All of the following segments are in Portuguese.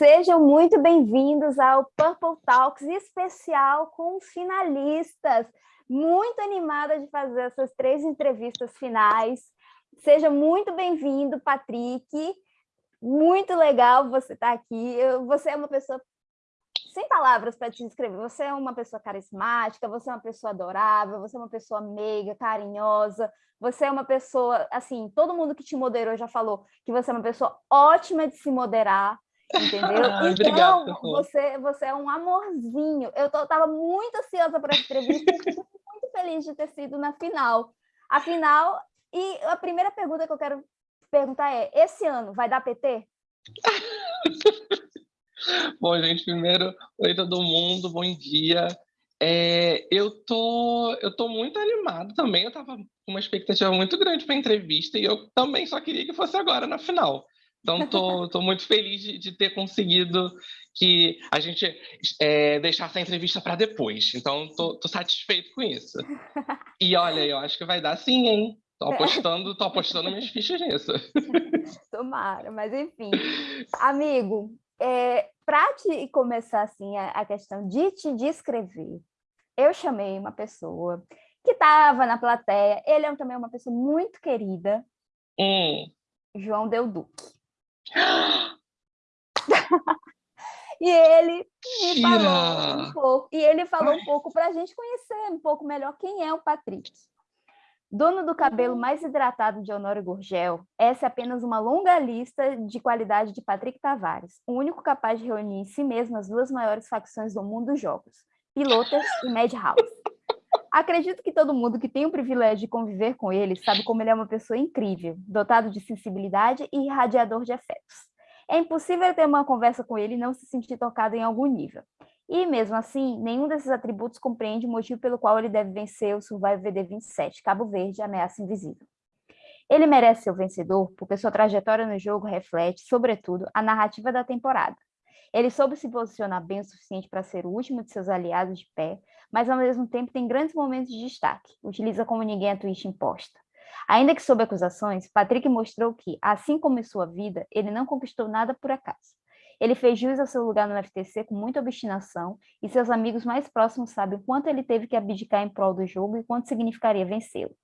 Sejam muito bem-vindos ao Purple Talks especial com os finalistas. Muito animada de fazer essas três entrevistas finais. Seja muito bem-vindo, Patrick. Muito legal você estar aqui. Você é uma pessoa sem palavras para te descrever. Você é uma pessoa carismática, você é uma pessoa adorável, você é uma pessoa meiga, carinhosa, você é uma pessoa, assim, todo mundo que te moderou já falou que você é uma pessoa ótima de se moderar, entendeu? Ah, então, obrigado, você, você é um amorzinho. Eu estava muito ansiosa por essa entrevista e fico muito feliz de ter sido na final. A final, e a primeira pergunta que eu quero perguntar é, esse ano vai dar PT? Bom, gente, primeiro, oi todo mundo, bom dia. É, eu tô, eu tô muito animado também. Eu tava com uma expectativa muito grande para a entrevista e eu também só queria que fosse agora na final. Então, tô muito feliz de, de ter conseguido que a gente é, deixasse a entrevista para depois. Então, tô satisfeito com isso. E olha, eu acho que vai dar sim, hein? Tô apostando, tô apostando minhas fichas nisso. Tomara, mas enfim. Amigo, é, para te começar assim a, a questão de te descrever, eu chamei uma pessoa que estava na plateia, ele é também uma pessoa muito querida, Hum. João Del Duque. E ele me falou um pouco, e ele falou um pouco para a gente conhecer um pouco melhor quem é o Patrick. Dono do cabelo mais hidratado de Honório Gurgel, essa é apenas uma longa lista de qualidade de Patrick Tavares, o único capaz de reunir em si mesmo as duas maiores facções do mundo dos jogos, Pilotas e Madhouse. Acredito que todo mundo que tem o privilégio de conviver com ele sabe como ele é uma pessoa incrível, dotado de sensibilidade e irradiador de afetos. É impossível ter uma conversa com ele e não se sentir tocado em algum nível. E, mesmo assim, nenhum desses atributos compreende o motivo pelo qual ele deve vencer o Survival VD27, Cabo Verde, Ameaça Invisível. Ele merece ser o vencedor porque sua trajetória no jogo reflete, sobretudo, a narrativa da temporada. Ele soube se posicionar bem o suficiente para ser o último de seus aliados de pé, mas ao mesmo tempo tem grandes momentos de destaque, utiliza como ninguém a twist imposta. Ainda que sob acusações, Patrick mostrou que, assim como em sua vida, ele não conquistou nada por acaso. Ele fez jus ao seu lugar no FTC com muita obstinação, e seus amigos mais próximos sabem quanto ele teve que abdicar em prol do jogo e quanto significaria vencê-lo.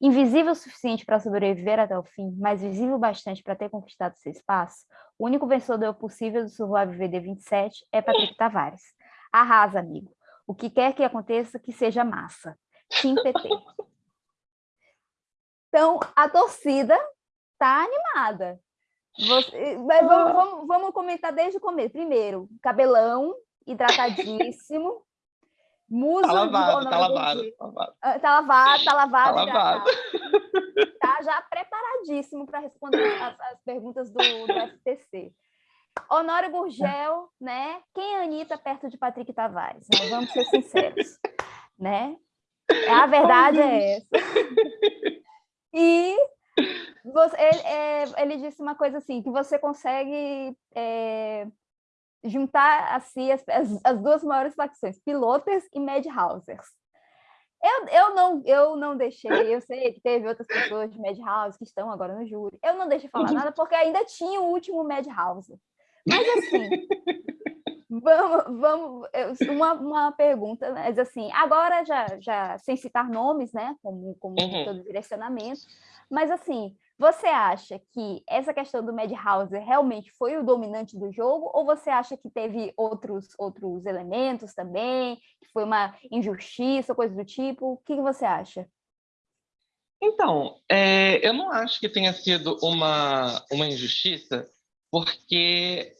Invisível o suficiente para sobreviver até o fim, mas visível bastante para ter conquistado seu espaço, o único vencedor possível do Survival VD27 é Patrick Tavares. Arrasa, amigo. O que quer que aconteça, que seja massa. Team PT. Então, a torcida está animada. Você, vamos, vamos, vamos, comentar desde o começo. Primeiro, cabelão, hidratadíssimo. Muso tá lavado, tá lavado, tá lavado. Tá lavado, tá lavado. Tá, lavado. tá já preparadíssimo para responder as, as, perguntas do, do FTC. Honório Gurgel, né? Quem é a Anitta perto de Patrick Tavares? Né? Vamos ser sinceros, né? A verdade é essa. E você, ele, é, ele, disse uma coisa assim, que você consegue é, juntar assim, as, as, as, duas maiores facções, Pilotas e Madhousers. Eu, eu, não, eu não deixei, eu sei que teve outras pessoas de Madhouse que estão agora no júri, eu não deixei falar nada porque ainda tinha o último Madhouse. Mas assim, vamos, vamos uma, uma pergunta, mas assim, agora já, já sem citar nomes, né, como, como Uhum. todo direcionamento, mas assim, você acha que essa questão do Madhouse realmente foi o dominante do jogo, ou você acha que teve outros, outros elementos também, que foi uma injustiça, coisa do tipo? O que, que você acha? Então, é, eu não acho que tenha sido uma, uma injustiça, porque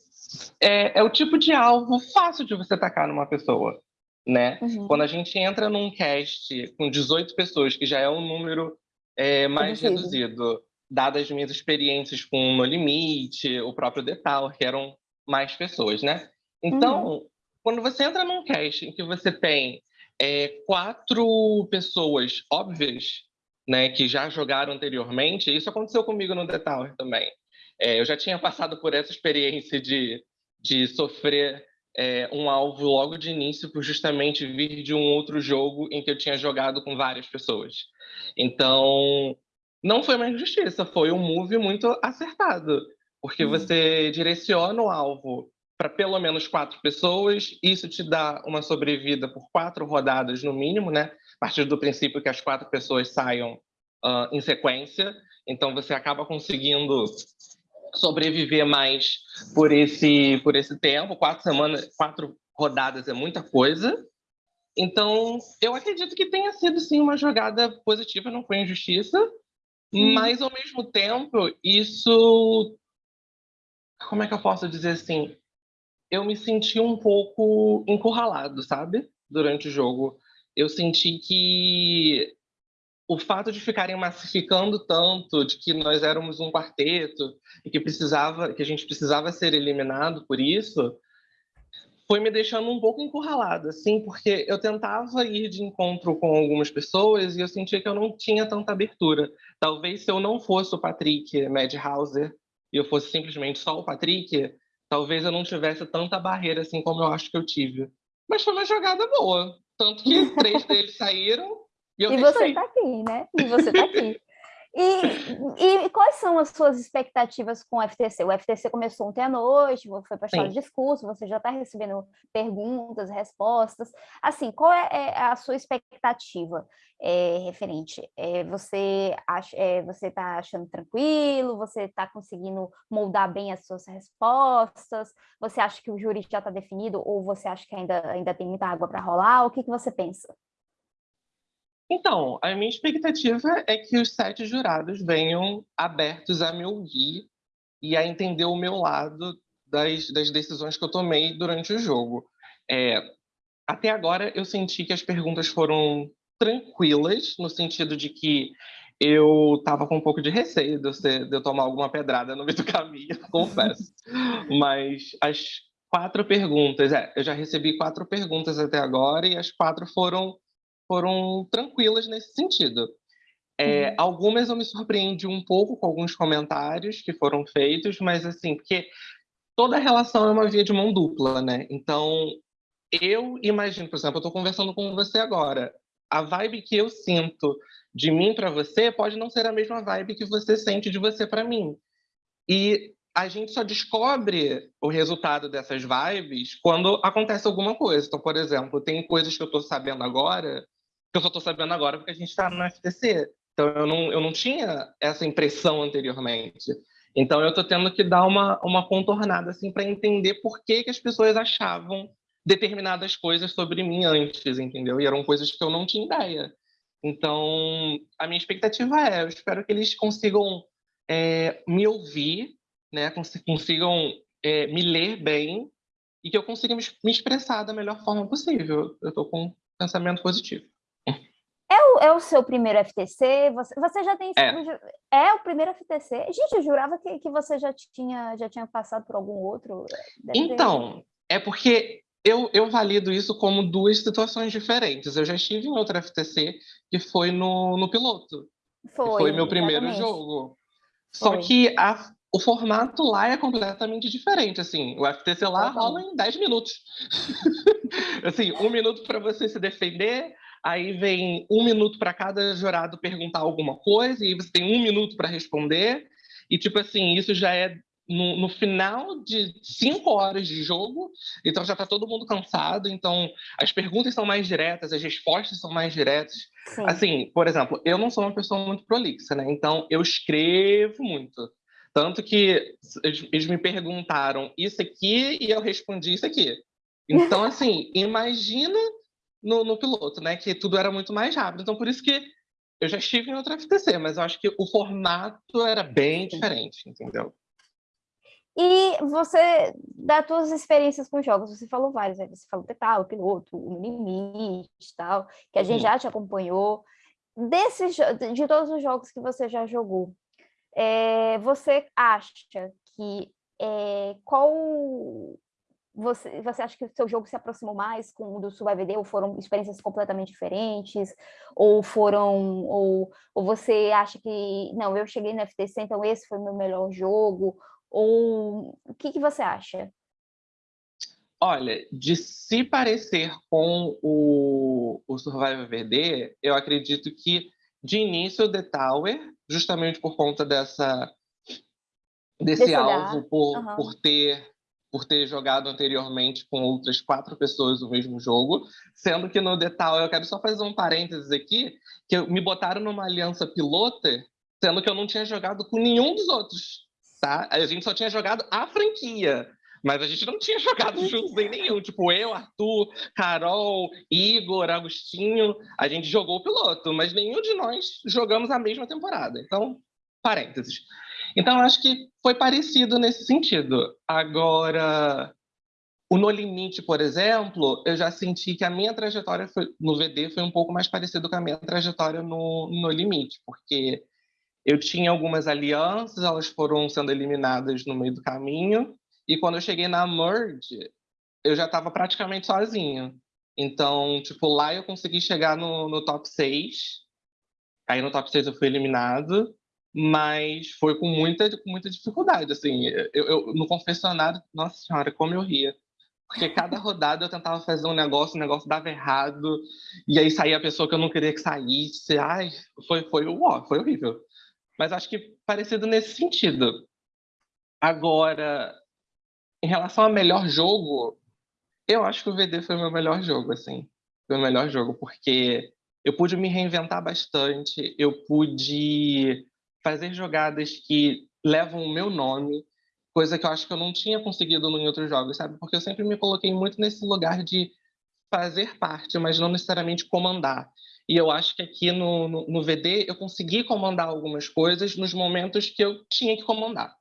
é, é o tipo de alvo fácil de você atacar numa pessoa, né? Uhum. Quando a gente entra num cast com 18 pessoas, que já é um número é, mais Reduzido. reduzido, dadas as minhas experiências com No Limite, o próprio Detal, que eram mais pessoas, né? Então, quando você entra num cast em que você tem é, quatro pessoas óbvias, né, que já jogaram anteriormente, isso aconteceu comigo no The Tower também. É, eu já tinha passado por essa experiência de, de sofrer é, um alvo logo de início por justamente vir de um outro jogo em que eu tinha jogado com várias pessoas. Então, não foi uma injustiça, foi um move muito acertado, porque Uhum. você direciona o alvo para pelo menos quatro pessoas. Isso te dá uma sobrevida por quatro rodadas no mínimo, né? A partir do princípio que as quatro pessoas saiam uh, em sequência. Então você acaba conseguindo sobreviver mais por esse por esse tempo. Quatro semanas, quatro rodadas é muita coisa. Então eu acredito que tenha sido sim uma jogada positiva, não foi injustiça. Hum. Mas ao mesmo tempo isso como é que eu posso dizer assim? eu me senti um pouco encurralado, sabe? Durante o jogo. Eu senti que o fato de ficarem massificando tanto de que nós éramos um quarteto e que precisava, que a gente precisava ser eliminado por isso, foi me deixando um pouco encurralado, assim, porque eu tentava ir de encontro com algumas pessoas e eu sentia que eu não tinha tanta abertura. Talvez se eu não fosse o Patrick Madhauser e eu fosse simplesmente só o Patrick, talvez eu não tivesse tanta barreira assim como eu acho que eu tive. Mas foi uma jogada boa. Tanto que três deles saíram e E você tá aqui, né? E você tá aqui. E, e, quais são as suas expectativas com o FTC? O FTC começou ontem à noite, foi para a de discurso, você já está recebendo perguntas, respostas. Assim, qual é, é a sua expectativa é, referente? É, você acha, é, está achando tranquilo? Você está conseguindo moldar bem as suas respostas? Você acha que o júri já está definido ou você acha que ainda, ainda tem muita água para rolar? O que, que você pensa? Então, a minha expectativa é que os sete jurados venham abertos a me ouvir e a entender o meu lado das, das decisões que eu tomei durante o jogo. É, até agora, eu senti que as perguntas foram tranquilas, no sentido de que eu estava com um pouco de receio de eu, de eu, tomar alguma pedrada no meio do caminho, confesso. Mas as quatro perguntas, é, eu já recebi quatro perguntas até agora e as quatro foram foram tranquilas nesse sentido. É, uhum. Algumas eu me surpreendi um pouco com alguns comentários que foram feitos, mas assim, porque toda relação é uma via de mão dupla, né? Então, eu imagino, por exemplo, eu estou conversando com você agora. A vibe que eu sinto de mim para você pode não ser a mesma vibe que você sente de você para mim. E a gente só descobre o resultado dessas vibes quando acontece alguma coisa. Então, por exemplo, tem coisas que eu estou sabendo agora que eu só estou sabendo agora porque a gente está no FTC. Então, eu não, eu não tinha essa impressão anteriormente. Então, eu estou tendo que dar uma, uma contornada assim, para entender por que, que as pessoas achavam determinadas coisas sobre mim antes, entendeu? E eram coisas que eu não tinha ideia. Então, a minha expectativa é, eu espero que eles consigam é, me ouvir, né, consigam é, me ler bem e que eu consiga me, expressar da melhor forma possível. Eu estou com um pensamento positivo. É o, é o seu primeiro FTC? Você, você já tem... É. é o primeiro FTC? Gente, eu jurava que, que você já tinha, já tinha passado por algum outro. Deve então, ter... é porque eu, eu valido isso como duas situações diferentes. Eu já estive em outro FTC, que foi no, no piloto. Foi, foi meu primeiro exatamente. jogo. Só foi. que a, o formato lá é completamente diferente, assim, o FTC lá rola em 10 minutos. assim, um minuto para você se defender, aí vem um minuto para cada jurado perguntar alguma coisa, e você tem um minuto para responder, e tipo assim, isso já é no, no, final de cinco horas de jogo, então já está todo mundo cansado, então as perguntas são mais diretas, as respostas são mais diretas. Sim. Assim, por exemplo, eu não sou uma pessoa muito prolixa, né? Então eu escrevo muito. Tanto que eles me perguntaram isso aqui e eu respondi isso aqui. Então, assim, imagina no, no, piloto, né? Que tudo era muito mais rápido. Então, por isso que eu já estive em outra FTC, mas eu acho que o formato era bem diferente, entendeu? E você, das suas experiências com jogos, você falou vários, né? Você falou Tetal, Piloto, o Limite tal, que a gente já te acompanhou. Desses, de todos os jogos que você já jogou, é, você acha que é, qual você, você acha que o seu jogo se aproximou mais com o do SubAVD ou foram experiências completamente diferentes? Ou foram, ou, ou você acha que, não, eu cheguei no FTC, então esse foi o meu melhor jogo? Ou o que, que você acha? Olha, de se parecer com o, o Survival VD, eu acredito que de início o The Tower, justamente por conta dessa desse, desse alvo, por, uhum. por ter por ter jogado anteriormente com outras quatro pessoas o mesmo jogo, sendo que no detalhe, eu quero só fazer um parênteses aqui, que me botaram numa aliança pilota, sendo que eu não tinha jogado com nenhum dos outros, tá? A gente só tinha jogado a franquia, mas a gente não tinha jogado juntos em nenhum. Tipo, eu, Arthur, Carol, Igor, Agostinho, a gente jogou o piloto, mas nenhum de nós jogamos a mesma temporada. Então, parênteses. Então, acho que foi parecido nesse sentido. Agora, o No Limite, por exemplo, eu já senti que a minha trajetória foi, no VD foi um pouco mais parecida com a minha trajetória no No Limite, porque eu tinha algumas alianças, elas foram sendo eliminadas no meio do caminho, e quando eu cheguei na Merge, eu já estava praticamente sozinho. Então, tipo, lá eu consegui chegar no, no top 6, aí no top 6 eu fui eliminado, mas foi com muita, com muita dificuldade, assim. Eu, eu, no confessionário, nossa senhora, como eu ria. Porque cada rodada eu tentava fazer um negócio, o negócio dava errado, e aí saía a pessoa que eu não queria que saísse. Ai, foi, foi, uó, foi horrível. Mas acho que parecido nesse sentido. Agora, em relação ao melhor jogo, eu acho que o VD foi o meu melhor jogo, assim. Foi o melhor jogo, porque eu pude me reinventar bastante, eu pude fazer jogadas que levam o meu nome, coisa que eu acho que eu não tinha conseguido em outros jogos, sabe? Porque eu sempre me coloquei muito nesse lugar de fazer parte, mas não necessariamente comandar. E eu acho que aqui no, no, no, VD eu consegui comandar algumas coisas nos momentos que eu tinha que comandar.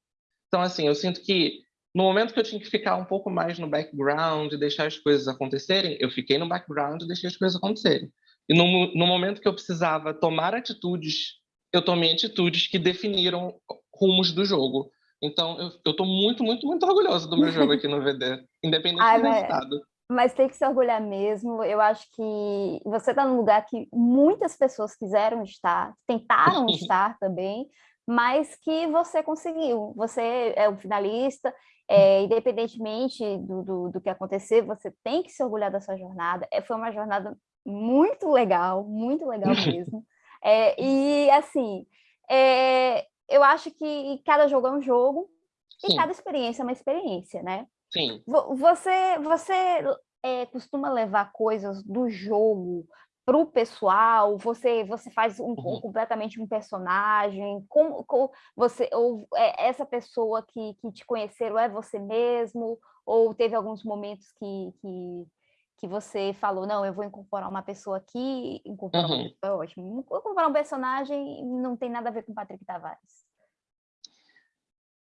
Então, assim, eu sinto que no momento que eu tinha que ficar um pouco mais no background, deixar as coisas acontecerem, eu fiquei no background e deixei as coisas acontecerem. E no, no momento que eu precisava tomar atitudes eu tomei atitudes que definiram rumos do jogo. Então, eu estou muito, muito, muito orgulhoso do meu jogo aqui no VD, independente Ai, do mas, resultado. Mas tem que se orgulhar mesmo. Eu acho que você está num lugar que muitas pessoas quiseram estar, tentaram estar também, mas que você conseguiu. Você é o finalista, é, independentemente do, do, do, que acontecer, você tem que se orgulhar da sua jornada. É, foi uma jornada muito legal, muito legal mesmo. É, e, assim, é, eu acho que cada jogo é um jogo Sim. e cada experiência é uma experiência, né? Sim. Você, você é, costuma levar coisas do jogo para o pessoal? Você, você faz um, uhum. completamente um personagem? Como, como você ou é, essa pessoa que, que te conheceram é você mesmo? Ou teve alguns momentos que, que que você falou, não, eu vou incorporar uma pessoa aqui, incorporar uhum. é ótimo. Incorporar um personagem não tem nada a ver com Patrick Tavares.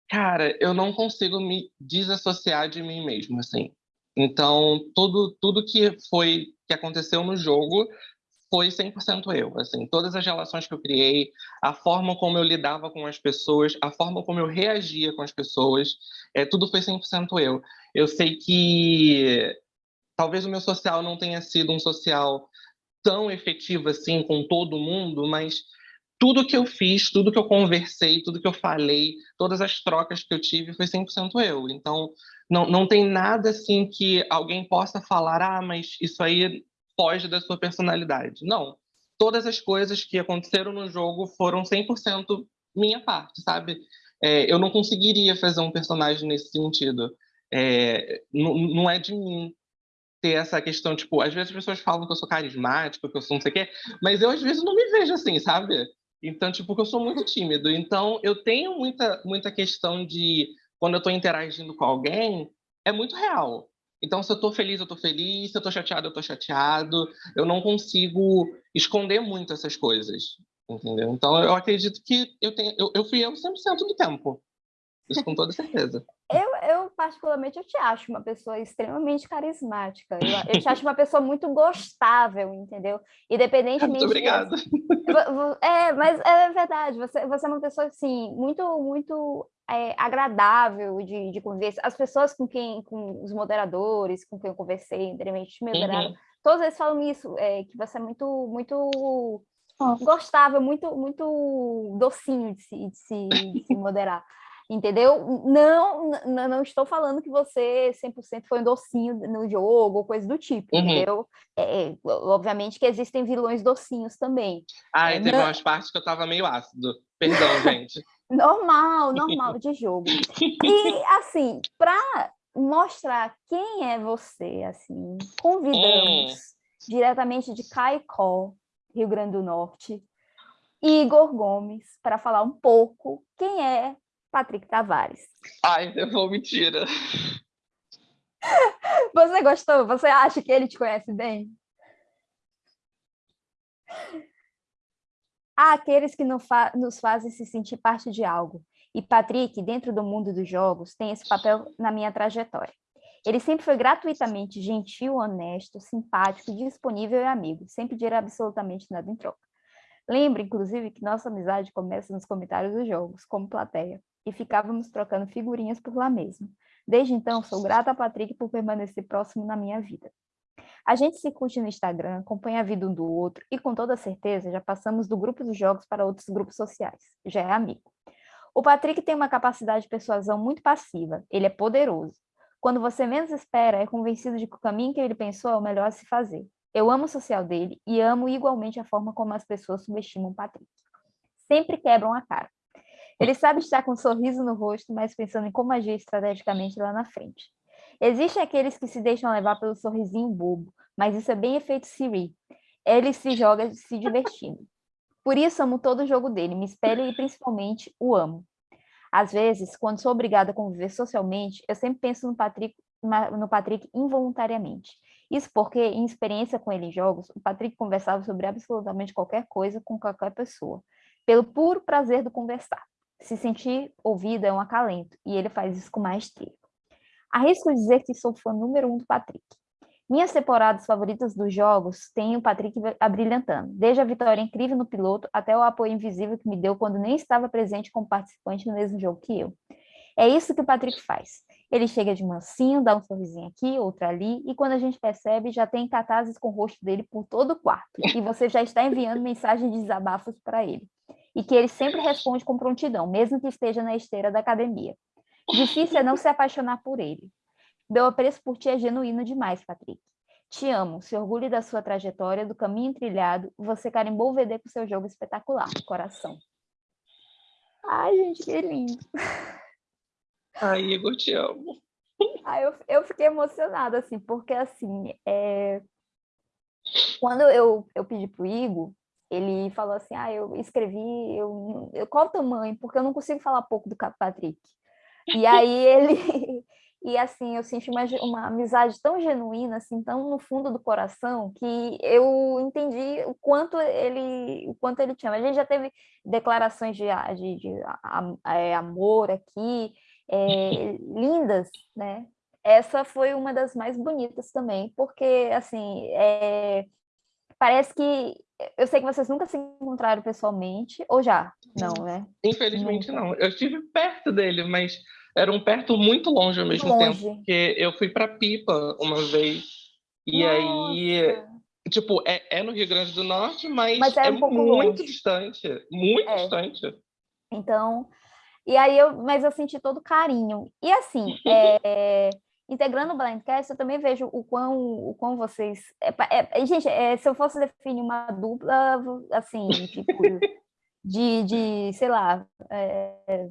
Cara, eu não consigo me desassociar de mim mesmo, assim. Então, tudo, tudo que foi, que aconteceu no jogo foi 100% eu, assim. Todas as relações que eu criei, a forma como eu lidava com as pessoas, a forma como eu reagia com as pessoas, é, tudo foi 100% eu. Eu sei que talvez o meu social não tenha sido um social tão efetivo assim com todo mundo, mas tudo que eu fiz, tudo que eu conversei, tudo que eu falei, todas as trocas que eu tive foi 100% eu. Então, não, não tem nada assim que alguém possa falar, ah, mas isso aí foge da sua personalidade. Não. Todas as coisas que aconteceram no jogo foram 100% minha parte, sabe? É, eu não conseguiria fazer um personagem nesse sentido. É, não, não é de mim ter essa questão, tipo, às vezes as pessoas falam que eu sou carismático, que eu sou não sei o quê, mas eu às vezes não me vejo assim, sabe? Então, tipo, que eu sou muito tímido. Então, eu tenho muita, muita questão de, quando eu estou interagindo com alguém, é muito real. Então, se eu estou feliz, eu estou feliz, se eu estou chateado, eu estou chateado. Eu não consigo esconder muito essas coisas, entendeu? Então, eu acredito que eu, tenho, eu, eu fui eu 100% do tempo. Isso com toda certeza. Eu, eu, particularmente, eu te acho uma pessoa extremamente carismática. Eu, eu te acho uma pessoa muito gostável, entendeu? Independentemente... Muito obrigada. De... É, mas é verdade. Você, você é uma pessoa, assim, muito, muito é, agradável de, de conversa. As pessoas com quem, com os moderadores, com quem eu conversei anteriormente, me uhum. todos eles falam isso, é, que você é muito, muito gostável, muito, muito docinho de se, de se, de se moderar entendeu? Não, não, não, estou falando que você 100% foi um docinho no jogo ou coisa do tipo, uhum. entendeu? É, é obviamente que existem vilões docinhos também. Ah, é, teve não... umas partes que eu tava meio ácido. Perdão, gente. normal, normal de jogo. E, assim, para mostrar quem é você, assim, convidamos hum. diretamente de Caicó, Rio Grande do Norte, Igor Gomes, para falar um pouco quem é Patrick Tavares. Ai, eu vou mentira. Você gostou? Você acha que ele te conhece bem? Há aqueles que nos fazem se sentir parte de algo. E Patrick, dentro do mundo dos jogos, tem esse papel na minha trajetória. Ele sempre foi gratuitamente gentil, honesto, simpático, disponível e amigo, sem pedir absolutamente nada em troca. Lembro, inclusive, que nossa amizade começa nos comentários dos jogos, como plateia, e ficávamos trocando figurinhas por lá mesmo. Desde então, sou grata a Patrick por permanecer próximo na minha vida. A gente se curte no Instagram, acompanha a vida um do outro e, com toda certeza, já passamos do grupo dos jogos para outros grupos sociais. Já é amigo. O Patrick tem uma capacidade de persuasão muito passiva. Ele é poderoso. Quando você menos espera, é convencido de que o caminho que ele pensou é o melhor a se fazer. Eu amo o social dele e amo igualmente a forma como as pessoas subestimam o Patrick. Sempre quebram a cara. Ele sabe estar com um sorriso no rosto, mas pensando em como agir estrategicamente lá na frente. Existem aqueles que se deixam levar pelo sorrisinho bobo, mas isso é bem efeito Siri. Ele se joga se divertindo. Por isso amo todo o jogo dele, me espelho e principalmente o amo. Às vezes, quando sou obrigada a conviver socialmente, eu sempre penso no Patrick, no Patrick involuntariamente. Isso porque, em experiência com ele em jogos, o Patrick conversava sobre absolutamente qualquer coisa com qualquer pessoa, pelo puro prazer do conversar. Se sentir ouvido é um acalento, e ele faz isso com maestria. Arrisco dizer que sou fã número um do Patrick. Minhas temporadas favoritas dos jogos têm o Patrick abrilhantando, desde a vitória incrível no piloto até o apoio invisível que me deu quando nem estava presente como participante no mesmo jogo que eu. É isso que o Patrick faz. Ele chega de mansinho, dá um sorrisinho aqui, outro ali, e quando a gente percebe, já tem catazes com o rosto dele por todo o quarto, e você já está enviando mensagens de desabafos para ele e que ele sempre responde com prontidão, mesmo que esteja na esteira da academia. Difícil é não se apaixonar por ele. Meu apreço por ti é genuíno demais, Patrick. Te amo, se orgulhe da sua trajetória, do caminho trilhado, você carimbou o VD com seu jogo espetacular, coração. Ai, gente, que lindo. Ai, Igor, te amo. Ai, eu, eu fiquei emocionada, assim, porque, assim, é... quando eu, eu pedi pro Igor, ele falou assim, ah, eu escrevi, eu, eu, qual o tamanho? Porque eu não consigo falar pouco do Patrick. E aí ele, e assim, eu senti uma, uma amizade tão genuína, assim, tão no fundo do coração, que eu entendi o quanto ele, o quanto ele tinha. A gente já teve declarações de, de, de, de é, amor aqui, é, lindas, né? Essa foi uma das mais bonitas também, porque, assim, é, parece que eu sei que vocês nunca se encontraram pessoalmente, ou já? Não, né? Infelizmente nunca. não. Eu estive perto dele, mas era um perto muito longe ao mesmo longe. tempo. Porque eu fui para Pipa uma vez, e Nossa. aí, tipo, é, é, no Rio Grande do Norte, mas, mas é, um é muito longe. distante. Muito é. distante. Então, e aí eu, mas eu senti todo carinho. E assim, é, integrando o Blindcast, eu também vejo o quão, o quão vocês... É, é, gente, é, se eu fosse definir uma dupla, assim, tipo, de, de sei lá... É,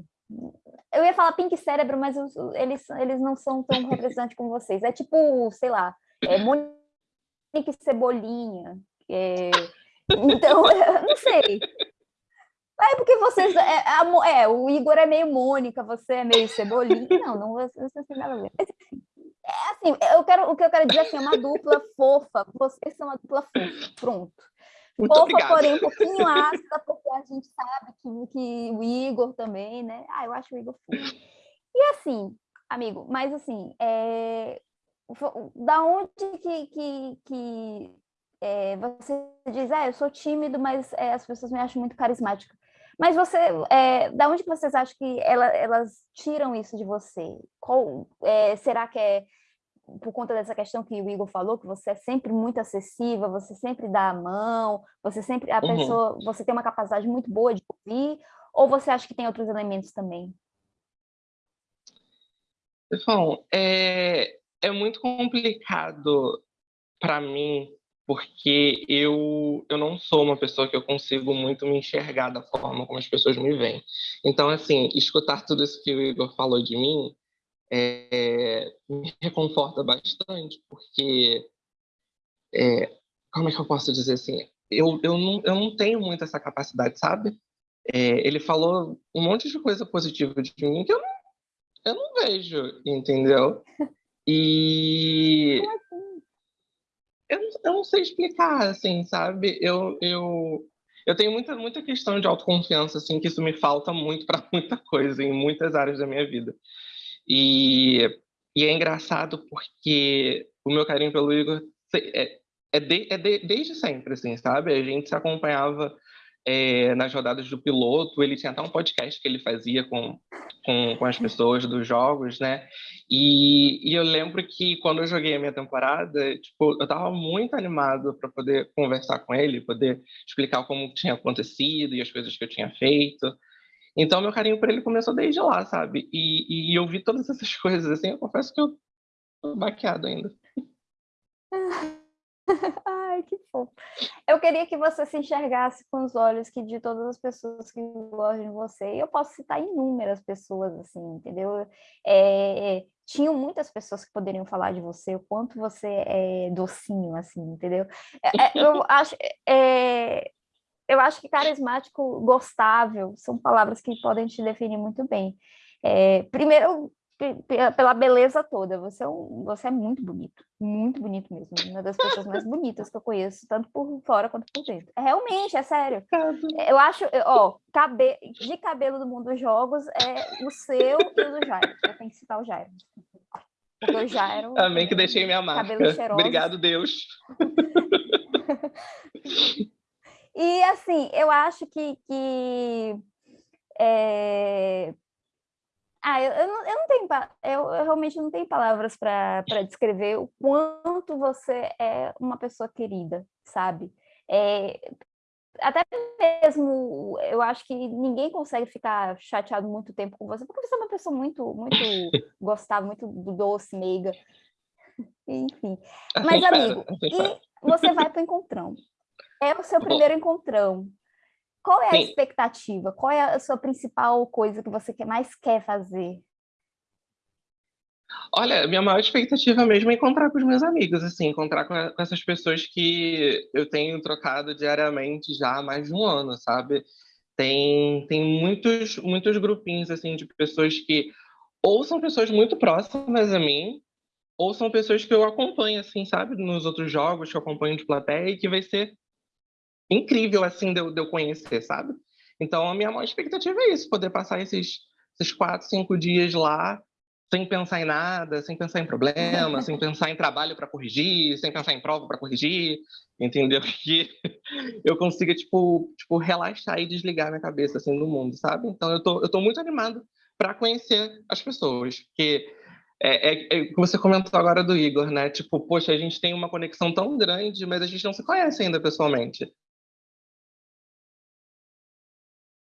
eu ia falar Pink Cérebro, mas eles, eles não são tão representantes como vocês. É tipo, sei lá, é Monique Cebolinha. É, então, eu não sei. É porque vocês. É, é, é, o Igor é meio Mônica, você é meio Cebolinha. Não, não, não, não tem nada a ver. É assim, eu quero, o que eu quero dizer assim, é uma dupla fofa. Vocês são uma dupla fofa. Pronto. Muito fofa, obrigado. porém um pouquinho ácida, porque a gente sabe que, que o Igor também, né? Ah, eu acho o Igor fofo. E assim, amigo, mas assim, é, da onde que, que, que é, você diz, ah, eu sou tímido, mas é, as pessoas me acham muito carismática. Mas você, é, da onde vocês acham que ela, elas tiram isso de você? Qual, é, será que é por conta dessa questão que o Igor falou, que você é sempre muito acessível, você sempre dá a mão, você sempre, a uhum. pessoa, você tem uma capacidade muito boa de ouvir, ou você acha que tem outros elementos também? Pessoal, é, é muito complicado para mim porque eu, eu não sou uma pessoa que eu consigo muito me enxergar da forma como as pessoas me veem. Então, assim, escutar tudo isso que o Igor falou de mim é, me reconforta bastante, porque é, como é que eu posso dizer assim? Eu, eu, não, eu não tenho muito essa capacidade, sabe? É, ele falou um monte de coisa positiva de mim que eu não, eu não vejo, entendeu? E? Eu, eu não sei explicar, assim, sabe? Eu, eu, eu tenho muita, muita questão de autoconfiança, assim, que isso me falta muito para muita coisa, em muitas áreas da minha vida. E, e é engraçado porque o meu carinho pelo Igor é, é, de, é de, desde sempre, assim, sabe? A gente se acompanhava é, nas rodadas do piloto, ele tinha até um podcast que ele fazia com, com, com as pessoas dos jogos, né? E, e, eu lembro que quando eu joguei a minha temporada, tipo, eu estava muito animado para poder conversar com ele, poder explicar como tinha acontecido e as coisas que eu tinha feito. Então, meu carinho por ele começou desde lá, sabe? E, e eu vi todas essas coisas, assim, eu confesso que eu tô baqueado ainda. Ai, que fofo. Eu queria que você se enxergasse com os olhos que de todas as pessoas que gostam de você, e eu posso citar inúmeras pessoas, assim, entendeu? É, tinham muitas pessoas que poderiam falar de você, o quanto você é docinho, assim, entendeu? É, é eu acho... É, eu acho que carismático, gostável, são palavras que podem te definir muito bem. É, primeiro, pela beleza toda. Você é, um, você é muito bonito, muito bonito mesmo. Uma das pessoas mais bonitas que eu conheço, tanto por fora quanto por dentro. É, realmente, é sério. Eu acho, ó, cabe, de cabelo do mundo dos jogos é o seu e o do Jairo. Eu tenho que citar o Jairo. Porque o Jairo. Também que deixei minha marca. Obrigado, Deus. e assim, eu acho que, que é, ah, eu, eu, não, eu não tenho, eu, eu, realmente não tenho palavras para descrever o quanto você é uma pessoa querida, sabe? É, até mesmo, eu acho que ninguém consegue ficar chateado muito tempo com você, porque você é uma pessoa muito, muito gostável, muito doce, meiga, enfim. Mas, amigo, e você vai para o encontrão. É o seu primeiro encontrão. Qual é a Sim. expectativa? Qual é a sua principal coisa que você mais quer fazer? Olha, minha maior expectativa mesmo é encontrar com os meus amigos, assim, encontrar com, com, essas pessoas que eu tenho trocado diariamente já há mais de um ano, sabe? Tem, tem muitos, muitos grupinhos, assim, de pessoas que ou são pessoas muito próximas a mim, ou são pessoas que eu acompanho, assim, sabe? Nos outros jogos que eu acompanho de plateia e que vai ser incrível, assim, de eu, de eu conhecer, sabe? Então, a minha maior expectativa é isso, poder passar esses, esses quatro, cinco dias lá, sem pensar em nada, sem pensar em problema, sem pensar em trabalho para corrigir, sem pensar em prova para corrigir, entendeu? Que eu consiga, tipo, tipo, relaxar e desligar minha cabeça, assim, do mundo, sabe? Então, eu tô, eu tô muito animado para conhecer as pessoas, porque é, é, é, você comentou agora do Igor, né? Tipo, poxa, a gente tem uma conexão tão grande, mas a gente não se conhece ainda pessoalmente.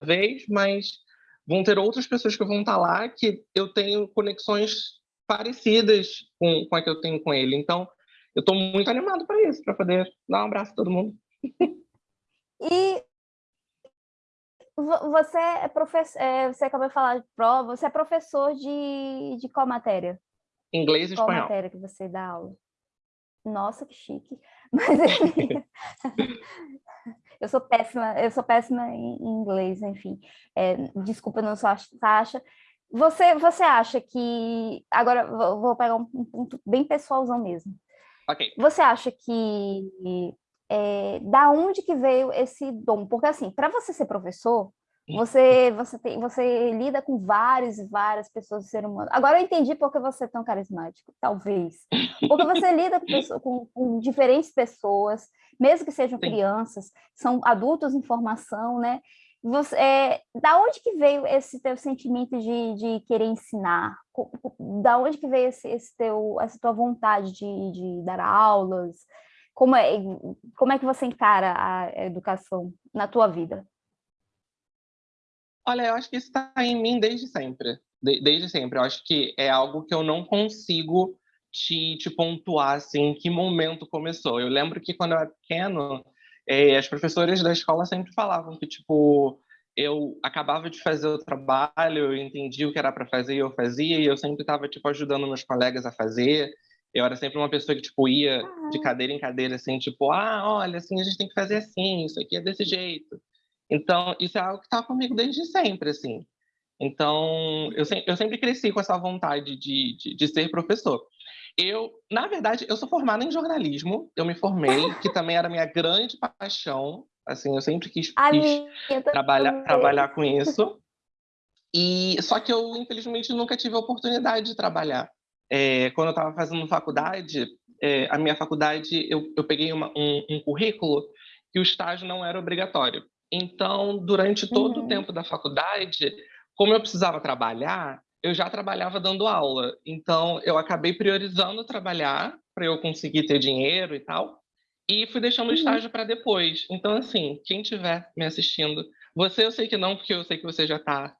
Vez, mas vão ter outras pessoas que vão estar lá que eu tenho conexões parecidas com, com a que eu tenho com ele. Então, eu estou muito animado para isso, para poder dar um abraço a todo mundo. E você é professor, é, você acabou de falar de prova, você é professor de, de qual matéria? Inglês e qual espanhol. Qual matéria que você dá aula? Nossa, que chique. Mas, enfim, eu sou péssima, eu sou péssima em inglês, enfim. É, desculpa, não sou Sasha. Você, você acha que... Agora, vou pegar um ponto bem pessoalzão mesmo. Ok. Você acha que... É, da onde que veio esse dom? Porque, assim, para você ser professor, você, você, tem, você lida com várias e várias pessoas do ser humano. Agora eu entendi porque você é tão carismático, talvez. Porque você lida com, pessoas, com, com diferentes pessoas, mesmo que sejam Sim. crianças, são adultos em formação, né? Você, é, da onde que veio esse teu sentimento de, de querer ensinar? Da onde que veio esse, esse teu, essa tua vontade de, de dar aulas? Como é, como é que você encara a educação na tua vida? Olha, eu acho que isso está em mim desde sempre. De, desde sempre. Eu acho que é algo que eu não consigo te, te pontuar, assim, em que momento começou. Eu lembro que quando eu era pequeno, eh, as professoras da escola sempre falavam que, tipo, eu acabava de fazer o trabalho, eu entendi o que era para fazer e eu fazia, e eu sempre estava tipo ajudando meus colegas a fazer. Eu era sempre uma pessoa que tipo ia de cadeira em cadeira assim, tipo, ah, olha, assim a gente tem que fazer assim, isso aqui é desse jeito. Então, isso é algo que está comigo desde sempre, assim. Então, eu, se, eu sempre cresci com essa vontade de, de, de, ser professor. Eu, na verdade, eu sou formada em jornalismo, eu me formei, que também era minha grande paixão, assim, eu sempre quis, quis trabalhar, trabalhar com isso. E só que eu, infelizmente, nunca tive a oportunidade de trabalhar. É, quando eu estava fazendo faculdade, é, a minha faculdade, eu, eu peguei uma, um, um currículo que o estágio não era obrigatório. Então, durante todo uhum. o tempo da faculdade, como eu precisava trabalhar, eu já trabalhava dando aula. Então, eu acabei priorizando trabalhar para eu conseguir ter dinheiro e tal, e fui deixando o uhum. estágio para depois. Então, assim, quem estiver me assistindo, você eu sei que não, porque eu sei que você já está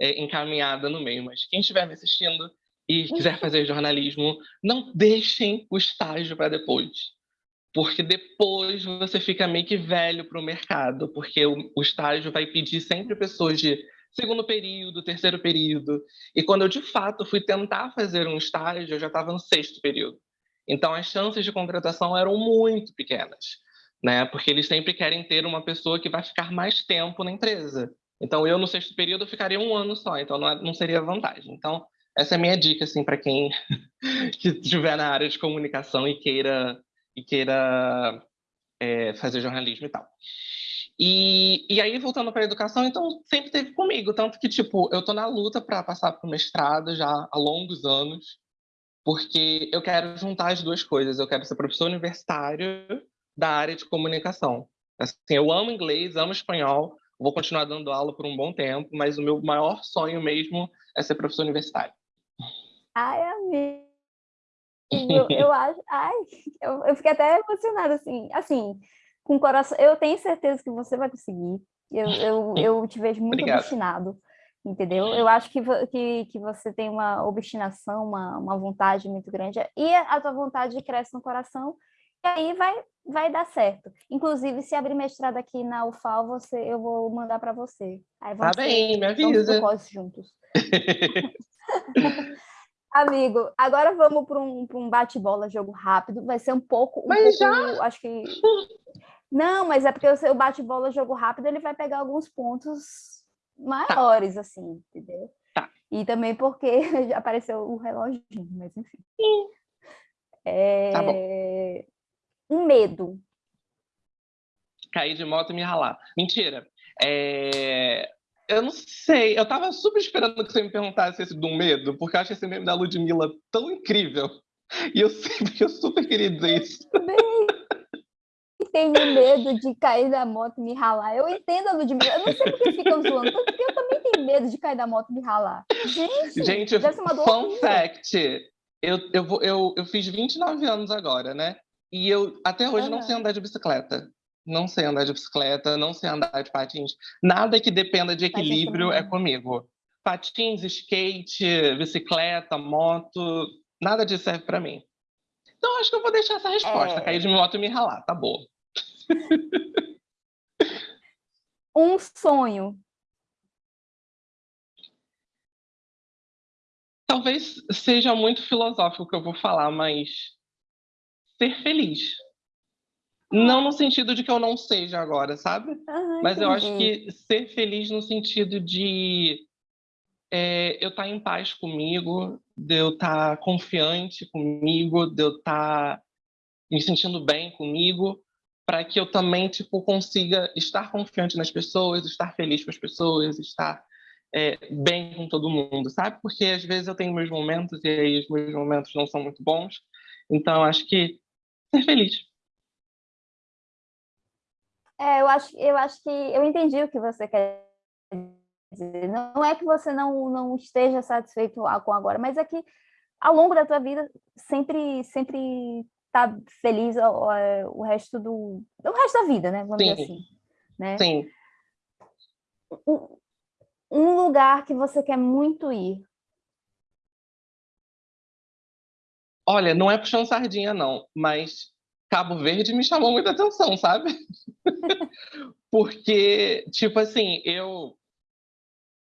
é, encaminhada no meio, mas quem estiver me assistindo e quiser fazer jornalismo, não deixem o estágio para depois porque depois você fica meio que velho para o mercado, porque o, o, estágio vai pedir sempre pessoas de segundo período, terceiro período, e quando eu de fato fui tentar fazer um estágio, eu já estava no sexto período. Então as chances de contratação eram muito pequenas, né? Porque eles sempre querem ter uma pessoa que vai ficar mais tempo na empresa. Então eu no sexto período ficaria um ano só, então não, é, não seria vantagem. Então essa é a minha dica assim para quem que estiver na área de comunicação e queira e queira é, fazer jornalismo e tal. E, e aí, voltando para a educação, então sempre teve comigo, tanto que, tipo, eu tô na luta para passar para o mestrado já há longos anos, porque eu quero juntar as duas coisas. Eu quero ser professor universitário da área de comunicação. Assim, eu amo inglês, amo espanhol, vou continuar dando aula por um bom tempo, mas o meu maior sonho mesmo é ser professor universitário. Ai, amiga. Eu, eu acho, ai, eu, eu fiquei até emocionada, assim, assim, com coração, eu tenho certeza que você vai conseguir, eu, eu, eu te vejo muito Obrigado. obstinado, entendeu? Eu acho que, que, que você tem uma obstinação, uma, uma vontade muito grande, e a tua vontade cresce no coração, e aí vai, vai dar certo. Inclusive, se abrir mestrado aqui na UFAL, você, eu vou mandar para você. Aí tá bem, me avisa. Vamos juntos. Amigo, agora vamos para um, um bate-bola, jogo rápido. Vai ser um pouco. Um mas pouco, já? Acho que. Não, mas é porque o bate-bola, jogo rápido, ele vai pegar alguns pontos maiores, tá. assim, entendeu? Tá. E também porque apareceu o reloginho, mas enfim. É... Tá bom. Um medo. Cair de moto e me ralar. Mentira. É... Eu não sei, eu tava super esperando que você me perguntasse esse do medo, porque eu acho esse meme da Ludmilla tão incrível. E eu sempre, eu super queria dizer isso. Bem, tenho medo de cair da moto e me ralar. Eu entendo a Ludmilla, eu não sei porque ficam zoando, porque eu também tenho medo de cair da moto e me ralar. Gente, Gente fun fact, eu, eu, eu, eu fiz 29 anos agora, né? E eu até hoje não sei andar de bicicleta não sei andar de bicicleta, não sei andar de patins. Nada que dependa de equilíbrio é comigo. Patins, skate, bicicleta, moto, nada disso serve para mim. Então acho que eu vou deixar essa resposta, é... cair de moto e me ralar, tá boa. Um sonho. Talvez seja muito filosófico o que eu vou falar, mas ser feliz. Não no sentido de que eu não seja agora, sabe? Uhum, Mas eu acho que ser feliz no sentido de é, eu estar tá em paz comigo, de eu estar tá confiante comigo, de eu estar tá me sentindo bem comigo, para que eu também tipo consiga estar confiante nas pessoas, estar feliz com as pessoas, estar é, bem com todo mundo, sabe? Porque às vezes eu tenho meus momentos e aí os meus momentos não são muito bons. Então acho que ser feliz. É, eu acho, eu acho que eu entendi o que você quer dizer. Não é que você não, não esteja satisfeito com agora, mas é que ao longo da tua vida sempre sempre tá feliz o, o resto do o resto da vida, né? Vamos Sim. dizer assim, né? Sim. Um, um lugar que você quer muito ir. Olha, não é puxando sardinha não, mas Cabo Verde me chamou muita atenção, sabe? Porque, tipo assim, eu.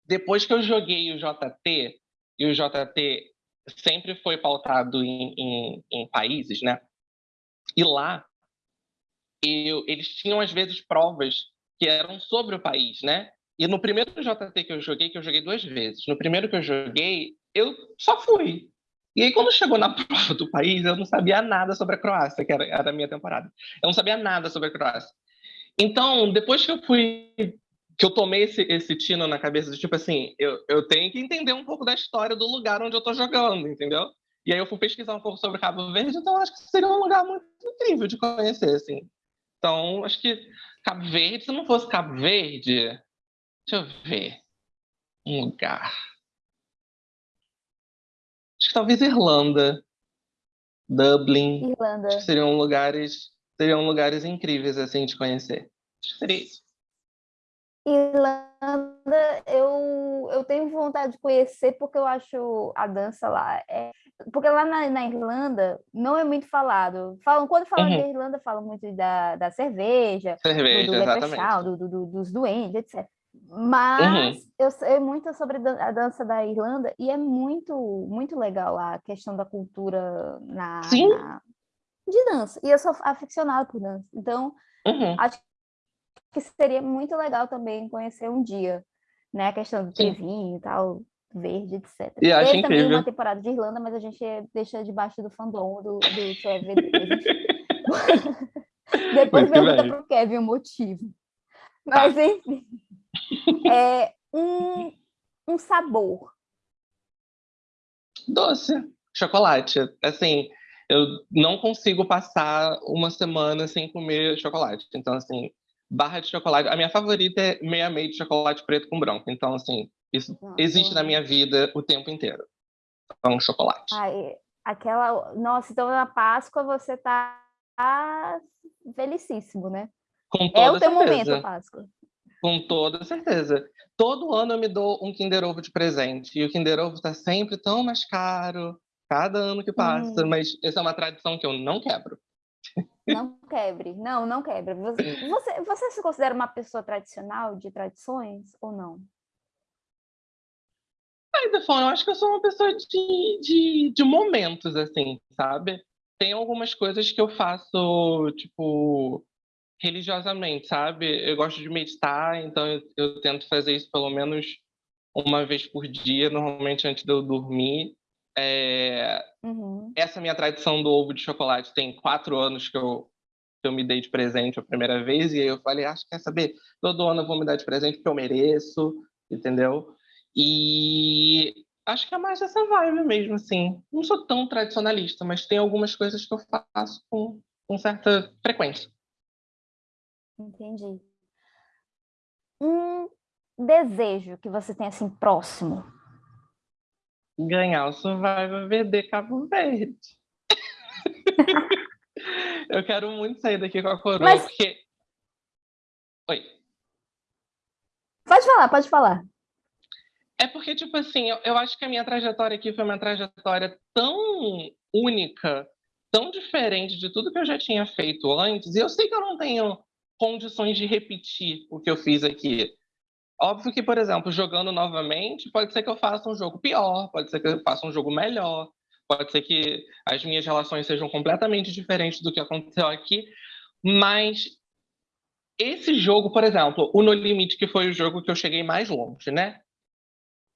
Depois que eu joguei o JT, e o JT sempre foi pautado em, em, em países, né? E lá, eu, eles tinham às vezes provas que eram sobre o país, né? E no primeiro JT que eu joguei, que eu joguei duas vezes, no primeiro que eu joguei, eu só fui. E aí, quando chegou na prova do país, eu não sabia nada sobre a Croácia, que era, era a minha temporada. Eu não sabia nada sobre a Croácia. Então, depois que eu fui, que eu tomei esse, esse tino na cabeça, de tipo assim, eu, eu tenho que entender um pouco da história do lugar onde eu tô jogando, entendeu? E aí eu fui pesquisar um pouco sobre Cabo Verde, então acho que seria um lugar muito incrível de conhecer, assim. Então, acho que Cabo Verde, se não fosse Cabo Verde, deixa eu ver, um lugar. Acho que talvez Irlanda, Dublin. Irlanda. Seriam lugares, seriam lugares incríveis assim de conhecer. Acho que seria isso. Irlanda, eu, eu tenho vontade de conhecer porque eu acho a dança lá. É, porque lá na, na Irlanda não é muito falado. Falam, quando falam uhum. de Irlanda, falam muito da, da cerveja, cerveja do, do, do, do, dos duendes, etc. Mas uhum. eu sei muito sobre a dança da Irlanda e é muito, muito legal a questão da cultura na, na de dança. E eu sou aficionada por dança. Então, uhum. acho que seria muito legal também conhecer um dia, né? A questão do trevinho e tal, verde, etc. E acho Teve também uma temporada de Irlanda, mas a gente deixa debaixo do fandom do, do CVD. Depois pergunta para o Kevin o motivo. Tá. Mas, enfim é um, um sabor. Doce, chocolate. Assim, eu não consigo passar uma semana sem comer chocolate. Então, assim, barra de chocolate. A minha favorita é meia meia de chocolate preto com branco. Então, assim, isso Nossa, existe na minha vida o tempo inteiro. Então, chocolate. Ai, aquela. Nossa, então na Páscoa você tá felicíssimo, né? Com toda é o teu certeza. momento, Páscoa. Com toda certeza. Todo ano eu me dou um Kinder Ovo de presente. E o Kinder Ovo está sempre tão mais caro, cada ano que passa. Hum. Mas essa é uma tradição que eu não quebro. Não quebre. Não, não quebra. Você, você, se considera uma pessoa tradicional, de tradições, ou não? Ai, Defon, eu acho que eu sou uma pessoa de, de, de momentos, assim, sabe? Tem algumas coisas que eu faço, tipo, religiosamente, sabe? Eu gosto de meditar, então eu, eu, tento fazer isso pelo menos uma vez por dia, normalmente antes de eu dormir. É... Uhum. Essa minha tradição do ovo de chocolate tem quatro anos que eu, que eu me dei de presente a primeira vez, e aí eu falei, acho que quer saber, todo ano eu vou me dar de presente porque eu mereço, entendeu? E acho que é mais essa vibe mesmo, assim. Não sou tão tradicionalista, mas tem algumas coisas que eu faço com, com certa frequência. Entendi. Um desejo que você tem assim próximo? Ganhar o Survivor VD Cabo Verde. eu quero muito sair daqui com a coroa, Mas... porque. Oi. Pode falar, pode falar. É porque, tipo assim, eu, eu acho que a minha trajetória aqui foi uma trajetória tão única, tão diferente de tudo que eu já tinha feito antes, e eu sei que eu não tenho condições de repetir o que eu fiz aqui. Óbvio que, por exemplo, jogando novamente, pode ser que eu faça um jogo pior, pode ser que eu faça um jogo melhor, pode ser que as minhas relações sejam completamente diferentes do que aconteceu aqui, mas esse jogo, por exemplo, o No Limite, que foi o jogo que eu cheguei mais longe, né?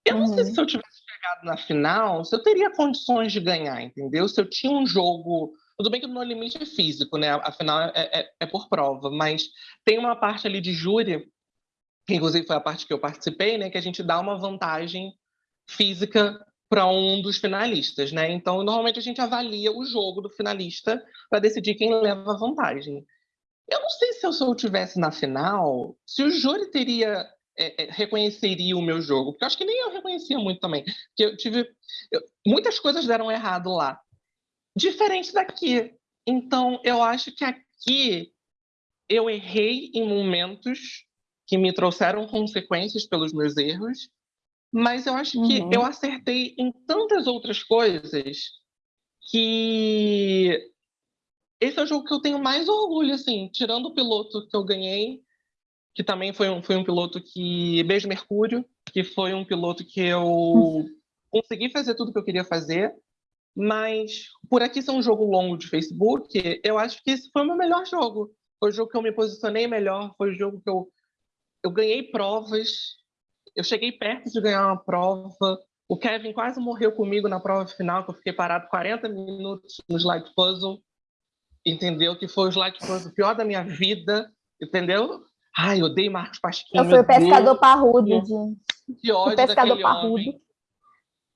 Eu não uhum. sei se eu tivesse chegado na final, se eu teria condições de ganhar, entendeu? Se eu tinha um jogo tudo bem que no limite é físico, né? Afinal, é, é, é por prova, mas tem uma parte ali de júri, inclusive foi a parte que eu participei, né? Que a gente dá uma vantagem física para um dos finalistas, né? Então, normalmente a gente avalia o jogo do finalista para decidir quem leva a vantagem. Eu não sei se eu, se tivesse na final, se o júri teria é, é, reconheceria o meu jogo, porque eu acho que nem eu reconhecia muito também, porque eu tive eu, muitas coisas deram errado lá diferente daqui. Então, eu acho que aqui eu errei em momentos que me trouxeram consequências pelos meus erros, mas eu acho uhum. que eu acertei em tantas outras coisas que esse é o jogo que eu tenho mais orgulho, assim, tirando o piloto que eu ganhei, que também foi um, foi um piloto que. Beijo Mercúrio, que foi um piloto que eu consegui fazer tudo que eu queria fazer. Mas por aqui ser um jogo longo de Facebook, eu acho que esse foi o meu melhor jogo. Foi o jogo que eu me posicionei melhor, foi o jogo que eu, eu ganhei provas, eu cheguei perto de ganhar uma prova. O Kevin quase morreu comigo na prova final, que eu fiquei parado 40 minutos no slide puzzle. Entendeu? Que foi o slide puzzle pior da minha vida. Entendeu? Ai, eu odeio Marcos Pasquim. Eu fui o pescador Deus. parrudo, gente. Que ódio o pescador parrudo. Homem.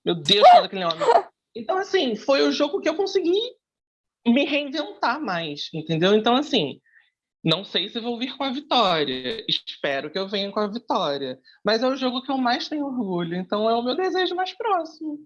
Meu Deus, que daquele homem. Então, assim, foi o jogo que eu consegui me reinventar mais, entendeu? Então, assim, não sei se vou vir com a vitória. Espero que eu venha com a vitória. Mas é o jogo que eu mais tenho orgulho. Então é o meu desejo mais próximo.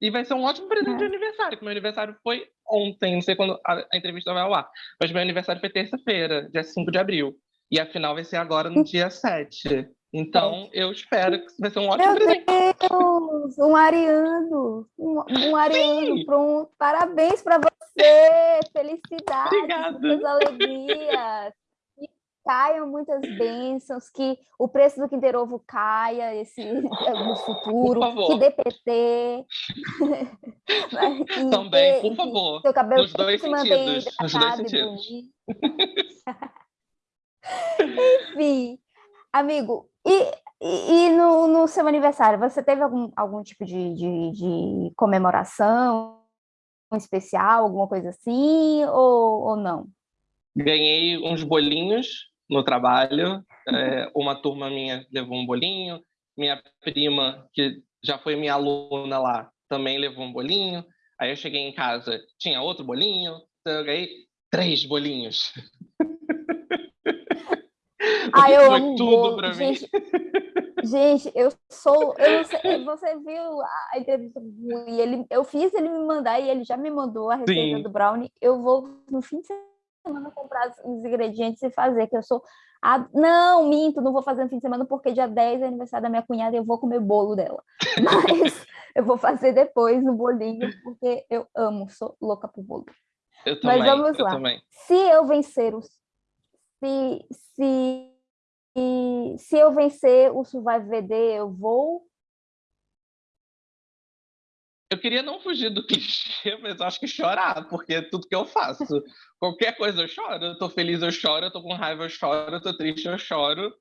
E vai ser um ótimo presente é. de aniversário, porque meu aniversário foi ontem, não sei quando a, a entrevista vai ao ar. Mas meu aniversário foi terça-feira, dia 5 de abril. E a final vai ser agora no dia 7. Então, eu espero que vai ser um ótimo Meu presente. Deus! Um ariano! Um, um ariano, Sim. pronto. Parabéns para você! Felicidades! Muitas alegrias! Que caiam muitas bênçãos, que o preço do Kinder Ovo caia esse, no futuro, que dê PT. Também, por favor. Seu cabelo nos dois sentidos. Nos dois sentidos. Enfim, amigo, e, e, e no, no, seu aniversário, você teve algum, algum tipo de, de, de comemoração especial, alguma coisa assim, ou, ou não? Ganhei uns bolinhos no trabalho, é, uma turma minha levou um bolinho, minha prima, que já foi minha aluna lá, também levou um bolinho, aí eu cheguei em casa, tinha outro bolinho, então eu ganhei três bolinhos. Ah, eu Foi amo tudo para mim. Gente, eu sou. Eu sei, você viu a entrevista e ele, eu fiz ele me mandar e ele já me mandou a receita Sim. do brownie. Eu vou no fim de semana comprar os ingredientes e fazer, que eu sou. A... Não, minto, não vou fazer no fim de semana porque dia 10 é aniversário da minha cunhada e eu vou comer bolo dela. Mas eu vou fazer depois no bolinho, porque eu amo, sou louca por bolo. Eu também, Mas vamos lá. Também. Se eu vencer os. Se, se se eu vencer o Survive VD, eu vou? Eu queria não fugir do clichê, mas acho que chorar, porque é tudo que eu faço. Qualquer coisa eu choro. Eu tô feliz, eu choro. Eu tô com raiva, eu choro. Eu tô triste, eu choro.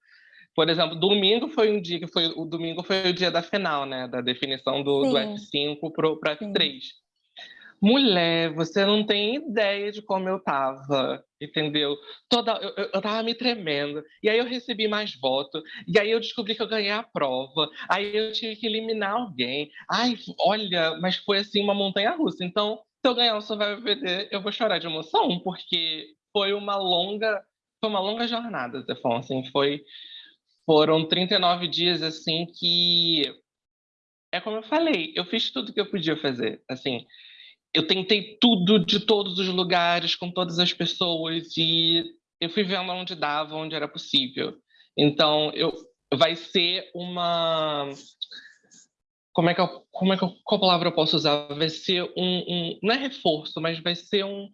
Por exemplo, domingo foi um dia que foi o domingo foi o dia da final, né, da definição do, do F5 para o F3. Sim. Mulher, você não tem ideia de como eu tava, entendeu? Toda, eu, eu tava me tremendo. E aí eu recebi mais votos. E aí eu descobri que eu ganhei a prova. Aí eu tive que eliminar alguém. Ai, olha, mas foi assim uma montanha russa. Então, se eu ganhar o Survival VD, eu vou chorar de emoção, porque foi uma longa, foi uma longa jornada, Zefon. Assim, foi, foram 39 dias assim que é como eu falei, eu fiz tudo que eu podia fazer. Assim, eu tentei tudo de todos os lugares, com todas as pessoas, e eu fui vendo onde dava, onde era possível. Então, eu, vai ser uma. Como é que eu, como é que eu, qual palavra eu posso usar? Vai ser um, um não é reforço, mas vai ser um,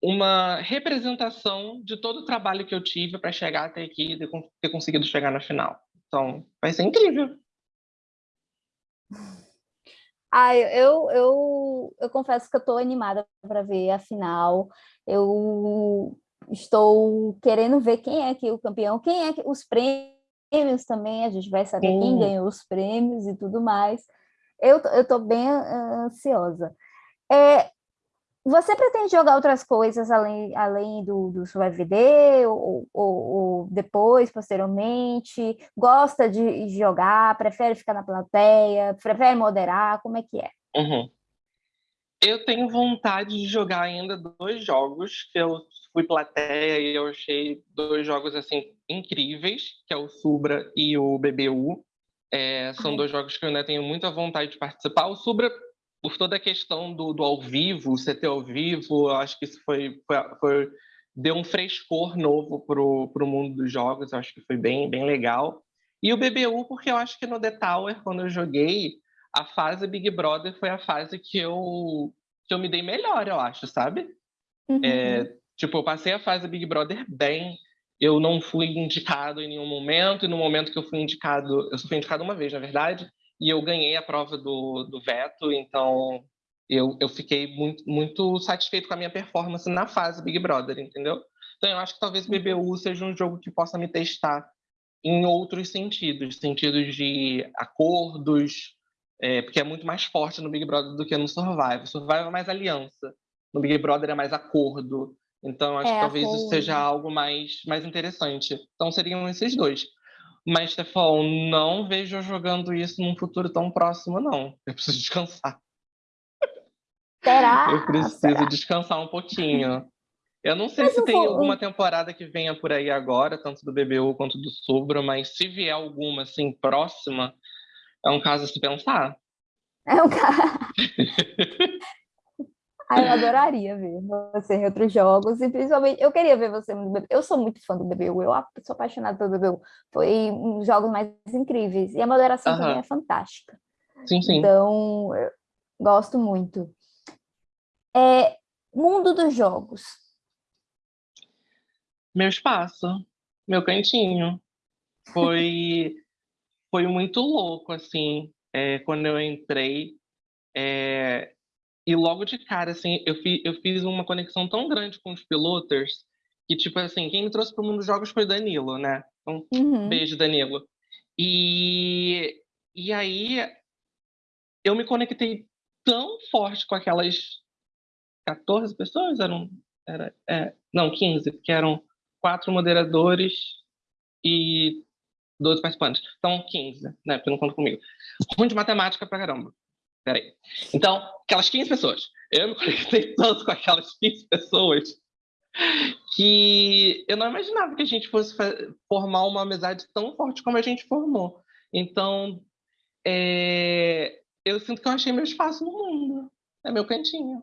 uma representação de todo o trabalho que eu tive para chegar até aqui e ter conseguido chegar na final. Então, vai ser incrível. Ah, eu, eu, eu confesso que eu estou animada para ver a final. Eu estou querendo ver quem é que o campeão, quem é que os prêmios também, a gente vai saber Sim. quem ganhou os prêmios e tudo mais. Eu estou bem ansiosa. É, você pretende jogar outras coisas além, além do, do SurviveD ou, ou, ou, depois, posteriormente? Gosta de jogar? Prefere ficar na plateia? Prefere moderar? Como é que é? Uhum. Eu tenho vontade de jogar ainda dois jogos que eu fui plateia e eu achei dois jogos assim incríveis, que é o Subra e o BBU. É, são dois jogos que eu ainda tenho muita vontade de participar. O Subra por toda a questão do, do ao vivo, CT ao vivo, eu acho que isso foi, foi, foi deu um frescor novo para o mundo dos jogos, eu acho que foi bem, bem legal. E o BBU, porque eu acho que no The Tower, quando eu joguei, a fase Big Brother foi a fase que eu, que eu me dei melhor, eu acho, sabe? Uhum. É, tipo, eu passei a fase Big Brother bem, eu não fui indicado em nenhum momento, e no momento que eu fui indicado, eu só fui indicado uma vez, na verdade, e eu ganhei a prova do, do veto, então eu, eu fiquei muito, muito satisfeito com a minha performance na fase Big Brother, entendeu? Então eu acho que talvez o BBU seja um jogo que possa me testar em outros sentidos, sentidos de acordos, é, porque é muito mais forte no Big Brother do que no Survival. Survival é mais aliança, no Big Brother é mais acordo. Então acho é, que talvez acordo. isso seja algo mais, mais interessante. Então seriam esses dois. Mas, Stefan, não vejo eu jogando isso num futuro tão próximo, não. Eu preciso descansar. Será? Eu preciso Será? descansar um pouquinho. Eu não sei mas se tem vou... alguma temporada que venha por aí agora, tanto do BBU quanto do Subra, mas se vier alguma assim próxima, é um caso a se pensar. É um caso. ah, eu adoraria ver você em outros jogos, e principalmente eu queria ver você no BBU. Eu sou muito fã do BBU, eu sou apaixonada pelo BBU. Foi um dos jogos mais incríveis. E a moderação também é fantástica. Sim, sim. Então, eu gosto muito. É, mundo dos jogos. Meu espaço, meu cantinho. Foi, foi muito louco, assim, é, quando eu entrei. É, e logo de cara, assim, eu, fi, eu fiz uma conexão tão grande com os piloters que, tipo assim, quem me trouxe para o mundo dos jogos foi Danilo, né? Então, uhum. beijo, Danilo. E, e aí, eu me conectei tão forte com aquelas 14 pessoas, eram, era, é, não, 15, porque eram quatro moderadores e 12 participantes. Então, 15, né? Porque não conta comigo. Ruim de matemática pra caramba. Peraí. Então, aquelas 15 pessoas. Eu me conectei tanto com aquelas 15 pessoas que eu não imaginava que a gente fosse formar uma amizade tão forte como a gente formou. Então, é... eu sinto que eu achei meu espaço no mundo. É meu cantinho.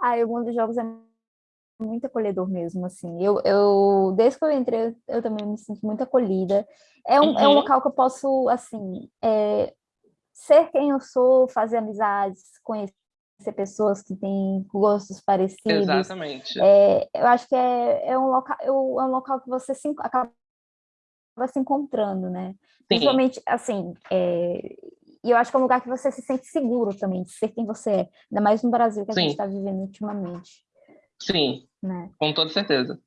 Ah, o mundo dos jogos é muito acolhedor mesmo, assim. Eu, eu desde que eu entrei, eu também me sinto muito acolhida. É um, uhum. é um uhum. local que eu posso, assim, é, ser quem eu sou, fazer amizades, conhecer pessoas que têm gostos parecidos. Exatamente. É, eu acho que é, é, um local, é um local que você se, acaba se encontrando, né? Sim. Principalmente, assim, é, e eu acho que é um lugar que você se sente seguro também, de ser quem você é. Ainda mais no Brasil que a Sim. gente está vivendo ultimamente. Sim, né? com toda certeza.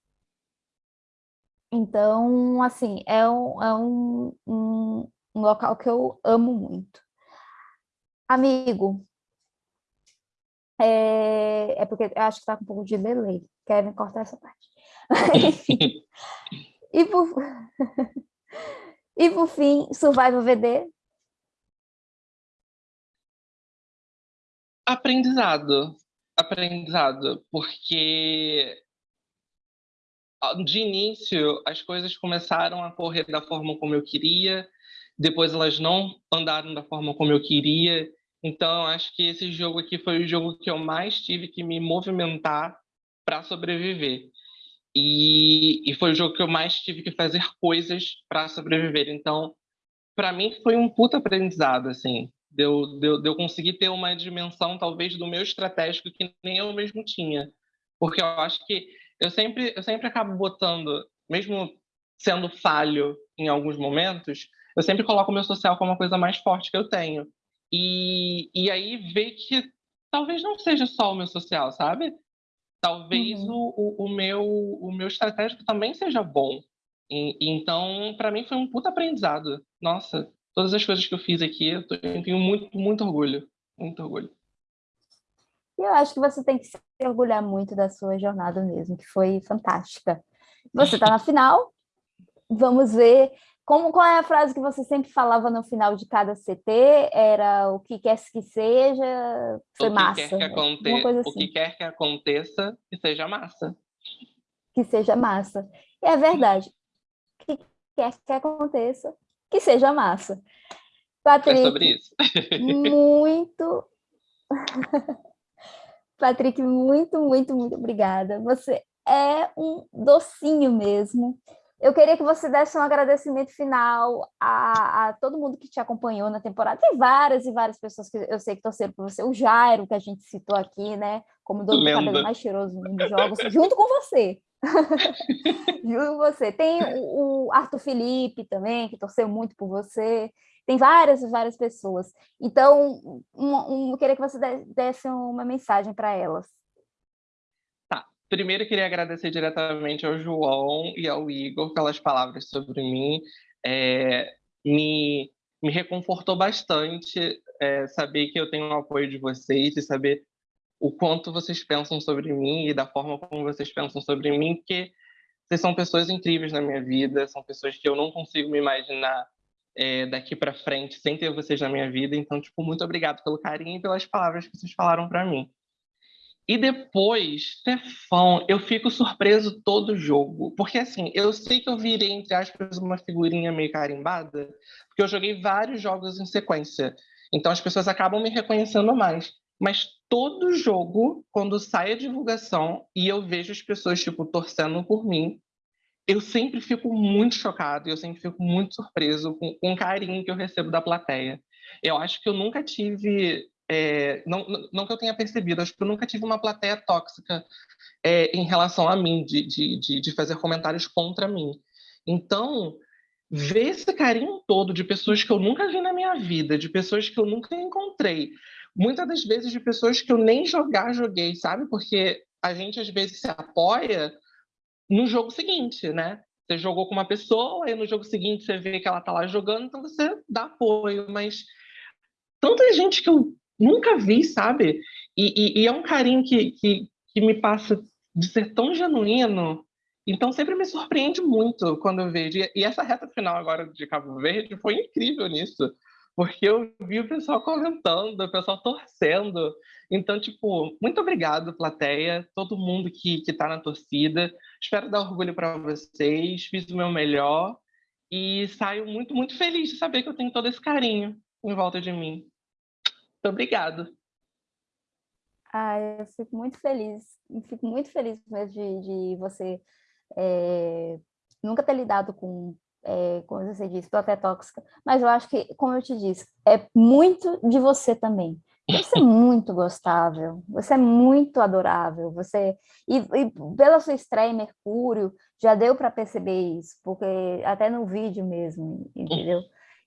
Então, assim, é um, é um, um, um local que eu amo muito. Amigo, é, é porque eu acho que está com um pouco de delay. Querem cortar essa parte. e, por... e por fim, Survival VD. Aprendizado aprendizado, porque de início as coisas começaram a correr da forma como eu queria, depois elas não andaram da forma como eu queria. Então, acho que esse jogo aqui foi o jogo que eu mais tive que me movimentar para sobreviver. E, e, foi o jogo que eu mais tive que fazer coisas para sobreviver. Então, para mim foi um puta aprendizado, assim de eu, de, eu, de eu conseguir ter uma dimensão, talvez, do meu estratégico que nem eu mesmo tinha. Porque eu acho que eu sempre, eu sempre acabo botando, mesmo sendo falho em alguns momentos, eu sempre coloco o meu social como a coisa mais forte que eu tenho. E, e aí ver que talvez não seja só o meu social, sabe? Talvez uhum. o, o, o, meu, o meu estratégico também seja bom. E, então, para mim, foi um puta aprendizado. Nossa, todas as coisas que eu fiz aqui, eu, tenho muito, muito orgulho. Muito orgulho. Eu acho que você tem que se orgulhar muito da sua jornada mesmo, que foi fantástica. Você está na final, vamos ver como, qual é a frase que você sempre falava no final de cada CT? Era o que quer que seja, foi o massa. Quer que aconte... assim. O que quer que aconteça, que seja massa. Que seja massa. E é verdade. O que quer que aconteça, que seja massa. Patrick, é sobre isso. muito... Patrick, muito, muito, muito obrigada. Você é um docinho mesmo. Eu queria que você desse um agradecimento final a, a, todo mundo que te acompanhou na temporada. Tem várias e várias pessoas que eu sei que torceram por você. O Jairo, que a gente citou aqui, né? Como dono do cabelo mais cheiroso dos jogos, junto com você. junto com você. Tem o, o Arthur Felipe também, que torceu muito por você. Tem várias e várias pessoas. Então, um, um, eu queria que você desse uma mensagem para elas. Primeiro, queria agradecer diretamente ao João e ao Igor pelas palavras sobre mim. É, me, me reconfortou bastante é, saber que eu tenho o apoio de vocês e saber o quanto vocês pensam sobre mim e da forma como vocês pensam sobre mim, porque vocês são pessoas incríveis na minha vida, são pessoas que eu não consigo me imaginar é, daqui para frente sem ter vocês na minha vida. Então, tipo, muito obrigado pelo carinho e pelas palavras que vocês falaram para mim. E depois, Stefão, eu fico surpreso todo jogo. Porque, assim, eu sei que eu virei, entre aspas, uma figurinha meio carimbada, porque eu joguei vários jogos em sequência. Então, as pessoas acabam me reconhecendo mais. Mas todo jogo, quando sai a divulgação e eu vejo as pessoas, tipo, torcendo por mim, eu sempre fico muito chocado, eu sempre fico muito surpreso com, com o carinho que eu recebo da plateia. Eu acho que eu nunca tive é, não, não que eu tenha percebido, acho que eu nunca tive uma plateia tóxica é, em relação a mim, de, de, de fazer comentários contra mim. Então, ver esse carinho todo de pessoas que eu nunca vi na minha vida, de pessoas que eu nunca encontrei, muitas das vezes de pessoas que eu nem jogar joguei, sabe? Porque a gente às vezes se apoia no jogo seguinte, né? Você jogou com uma pessoa, e no jogo seguinte você vê que ela tá lá jogando, então você dá apoio, mas tanta gente que eu nunca vi, sabe? E, e, e é um carinho que, que, que me passa de ser tão genuíno. Então sempre me surpreende muito quando eu vejo. E essa reta final agora de Cabo Verde foi incrível nisso. Porque eu vi o pessoal comentando, o pessoal torcendo. Então, tipo, muito obrigado, plateia, todo mundo que, que tá na torcida. Espero dar orgulho para vocês, fiz o meu melhor e saio muito, muito feliz de saber que eu tenho todo esse carinho em volta de mim. Muito obrigado. Ah, eu fico muito feliz, fico muito feliz mesmo de, de você é, nunca ter lidado com, é, como você disse, tô até tóxica, mas eu acho que, como eu te disse, é muito de você também. Você é muito gostável, você é muito adorável, você e, e pela sua estreia em Mercúrio já deu para perceber isso, porque até no vídeo mesmo, entendeu?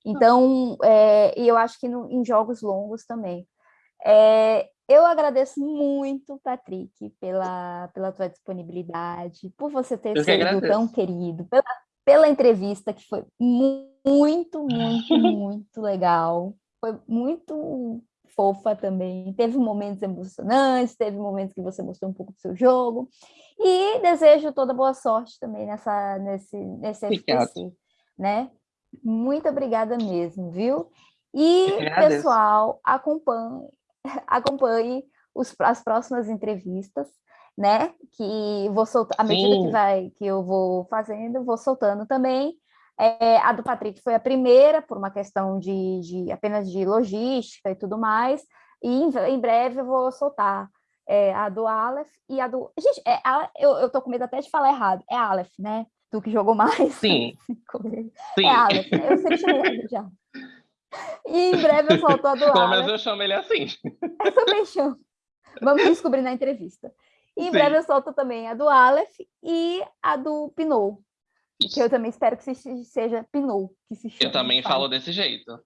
Então, é, e eu acho que no, em jogos longos também. É, eu agradeço muito, Patrick, pela, pela tua disponibilidade, por você ter sido tão querido, pela, pela entrevista, que foi muito, muito, muito legal. Foi muito fofa também. Teve momentos emocionantes, teve momentos que você mostrou um pouco do seu jogo. E desejo toda boa sorte também nessa, nesse, nesse SPC, né? Muito obrigada mesmo, viu? E, pessoal, acompanhe, acompanhe os, as próximas entrevistas, né? Que vou soltar, à medida que, vai, que eu vou fazendo, vou soltando também. É, a do Patrick foi a primeira, por uma questão de, de apenas de logística e tudo mais, e em, em breve eu vou soltar é, a do Aleph e a do... Gente, é, a, eu, eu tô com medo até de falar errado, é Aleph, né? Tu que jogou mais. Sim. Sim. É Alex, eu sempre chamei já. E em breve eu solto a do Pelo menos eu chamo ele assim. Eu também chamo. Vamos descobrir na entrevista. E em Sim. breve eu solto também a do Aleph e a do Pinot. Que eu também espero que seja Pinot. Que se chama, eu também falo. falo desse jeito.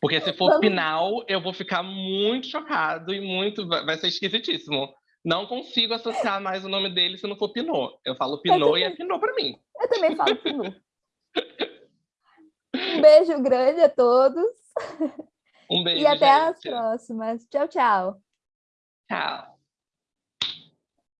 Porque se for Vamos... Pinal, eu vou ficar muito chocado e muito. Vai ser esquisitíssimo não consigo associar mais o nome dele se não for Pinot. Eu falo Pinot eu e é Pinot para mim. Eu também falo Pinot. um beijo grande a todos. Um beijo. E até gente. as próximas. Tchau, tchau. Tchau.